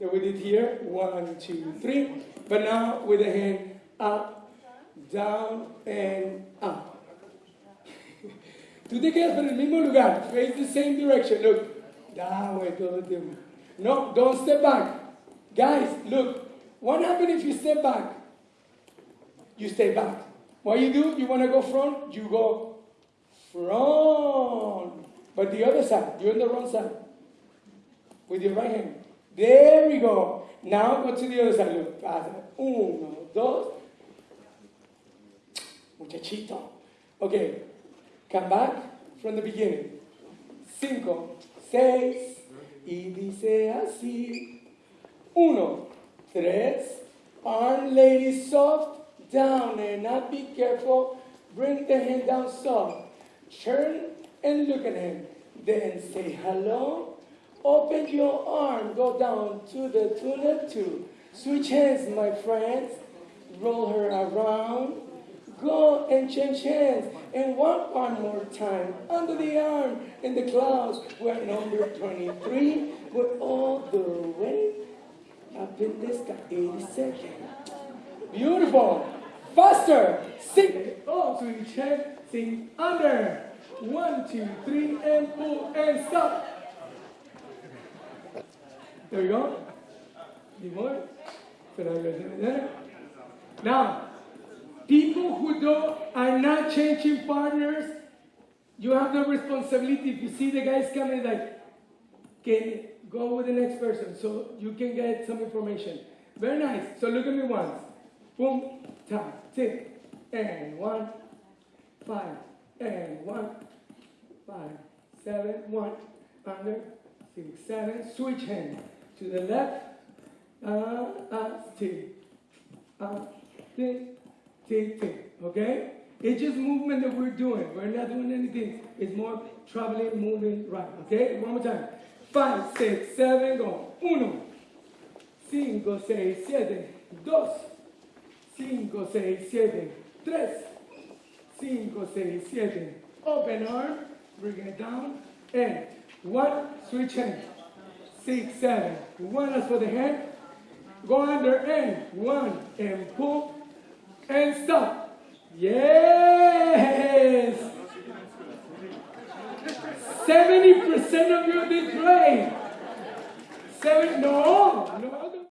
that we did here. One, two, three. But now with the hand up, down, and up. Tú te quedas en el mismo lugar. Face the same direction. Look. Way todo el. No, don't step back. Guys, look. What happens if you step back? You stay back. What you do, you want to go front, you go front. But the other side, you're on the wrong side. With your right hand. There we go. Now go to the other side. Look. Uno, dos. Muchachito. Okay. Come back from the beginning. Cinco, seis, y dice así. Uno, tres, arm lady soft, down and not be careful. Bring the hand down soft. Turn and look at him. Then say hello. Open your arm, go down to the tuna two. Switch hands, my friends. Roll her around. Go and change hands. And one arm more time. Under the arm in the clouds. We're number 23. We're all the way up in this guy. 80 seconds. Beautiful. Faster. Sing. Oh, switch hand. Sing under. One, two, three, and pull and stop. There you go. Need more? Now, people who don't are not changing partners, you have the responsibility. If you see the guys coming, like, can go with the next person so you can get some information. Very nice. So look at me once. Boom, tap, tick, and one, five, and one, five, seven, one, under, six, seven. Switch hand to the left, uh, uh, tick, uh, tick, tick, tick. Okay? It's just movement that we're doing. We're not doing anything. It's more traveling, moving, right. Okay? One more time. Five, six, seven, go. Uno, cinco, seis, siete, dos, cinco, seis, siete, tres, cinco, seis, siete. Open arm, bring it down, and one, switch hand. Six, seven. One is for the hand. Go under and one, and pull, and stop. Yes! 70% of you did great. Seven, no,